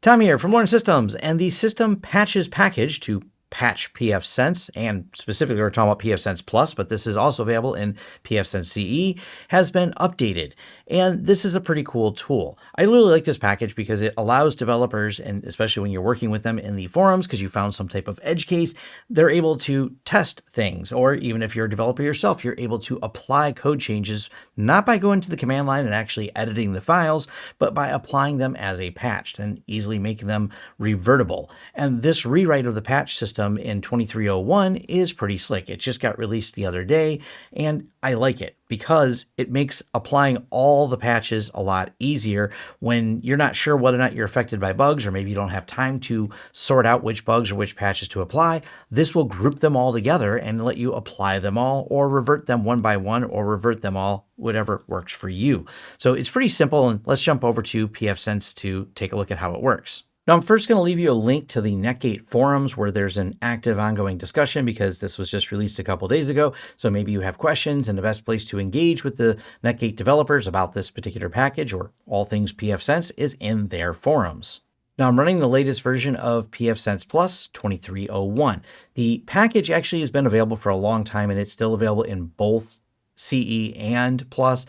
Tom here from Lawrence Systems and the System Patches package to patch pfSense, and specifically we're talking about pfSense Plus, but this is also available in pfSense CE, has been updated. And this is a pretty cool tool. I really like this package because it allows developers, and especially when you're working with them in the forums, because you found some type of edge case, they're able to test things. Or even if you're a developer yourself, you're able to apply code changes, not by going to the command line and actually editing the files, but by applying them as a patch and easily making them revertible. And this rewrite of the patch system in 2301 is pretty slick. It just got released the other day, and I like it because it makes applying all the patches a lot easier when you're not sure whether or not you're affected by bugs or maybe you don't have time to sort out which bugs or which patches to apply. This will group them all together and let you apply them all or revert them one by one or revert them all, whatever works for you. So it's pretty simple and let's jump over to pfSense to take a look at how it works. Now, I'm first going to leave you a link to the Netgate forums where there's an active ongoing discussion because this was just released a couple days ago. So maybe you have questions and the best place to engage with the Netgate developers about this particular package or all things pfSense is in their forums. Now I'm running the latest version of pfSense Plus 2301. The package actually has been available for a long time and it's still available in both CE and Plus.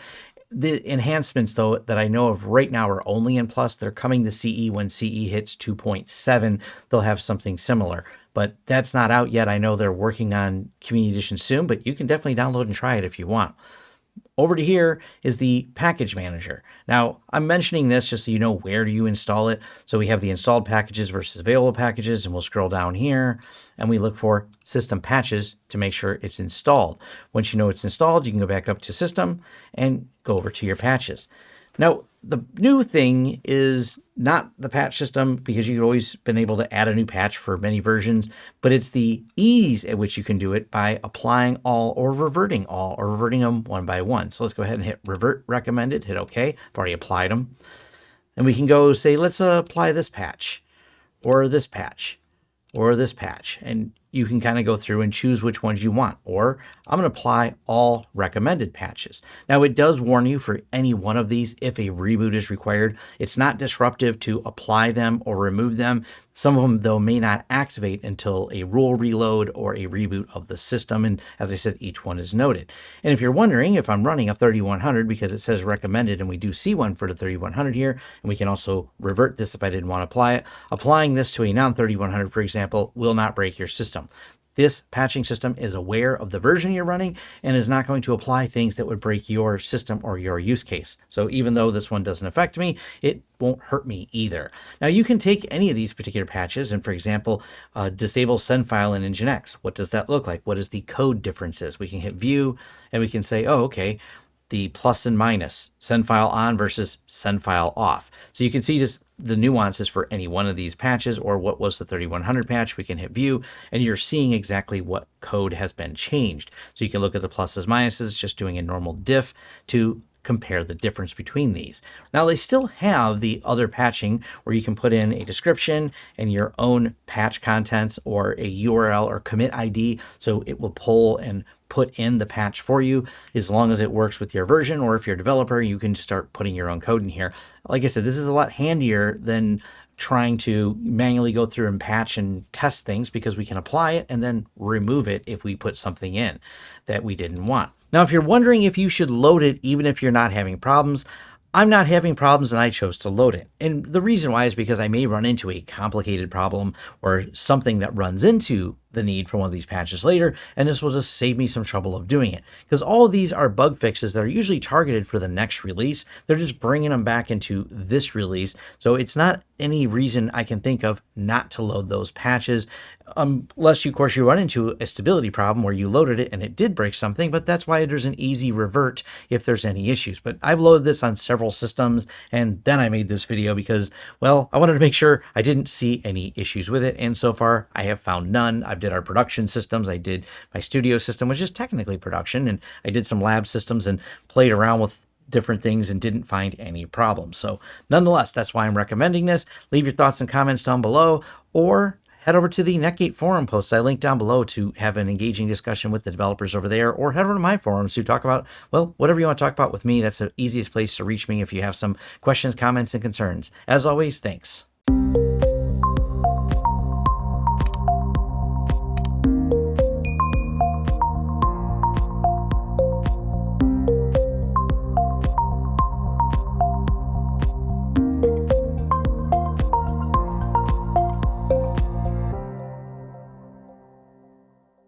The enhancements, though, that I know of right now are only in Plus. They're coming to CE when CE hits 2.7. They'll have something similar, but that's not out yet. I know they're working on Community Edition soon, but you can definitely download and try it if you want. Over to here is the package manager. Now, I'm mentioning this just so you know where do you install it. So we have the installed packages versus available packages, and we'll scroll down here and we look for system patches to make sure it's installed. Once you know it's installed, you can go back up to system and go over to your patches. Now, the new thing is not the patch system because you've always been able to add a new patch for many versions, but it's the ease at which you can do it by applying all or reverting all or reverting them one by one. So let's go ahead and hit revert recommended, hit OK. I've already applied them. And we can go say, let's apply this patch or this patch or this patch. And you can kind of go through and choose which ones you want. Or I'm going to apply all recommended patches. Now it does warn you for any one of these if a reboot is required. It's not disruptive to apply them or remove them. Some of them, though, may not activate until a rule reload or a reboot of the system. And as I said, each one is noted. And if you're wondering if I'm running a 3100 because it says recommended and we do see one for the 3100 here, and we can also revert this if I didn't want to apply it, applying this to a non-3100, for example, will not break your system. This patching system is aware of the version you're running and is not going to apply things that would break your system or your use case. So even though this one doesn't affect me, it won't hurt me either. Now you can take any of these particular patches and for example, uh, disable send file in Nginx. What does that look like? What is the code differences? We can hit view and we can say, oh, okay, the plus and minus, send file on versus send file off. So you can see just the nuances for any one of these patches or what was the 3100 patch, we can hit view and you're seeing exactly what code has been changed. So you can look at the pluses, minuses, just doing a normal diff to compare the difference between these. Now they still have the other patching where you can put in a description and your own patch contents or a URL or commit ID so it will pull and put in the patch for you as long as it works with your version or if you're a developer you can start putting your own code in here. Like I said this is a lot handier than trying to manually go through and patch and test things because we can apply it and then remove it if we put something in that we didn't want. Now, if you're wondering if you should load it even if you're not having problems, I'm not having problems and I chose to load it. And the reason why is because I may run into a complicated problem or something that runs into the need for one of these patches later, and this will just save me some trouble of doing it. Because all of these are bug fixes that are usually targeted for the next release. They're just bringing them back into this release. So it's not any reason I can think of not to load those patches, um, unless you, of course, you run into a stability problem where you loaded it and it did break something, but that's why there's an easy revert if there's any issues. But I've loaded this on several systems, and then I made this video because, well, I wanted to make sure I didn't see any issues with it, and so far I have found none. I've did our production systems. I did my studio system, which is technically production, and I did some lab systems and played around with different things and didn't find any problems. So nonetheless, that's why I'm recommending this. Leave your thoughts and comments down below or head over to the Netgate forum posts I linked down below to have an engaging discussion with the developers over there, or head over to my forums to talk about, well, whatever you want to talk about with me. That's the easiest place to reach me if you have some questions, comments, and concerns. As always, thanks.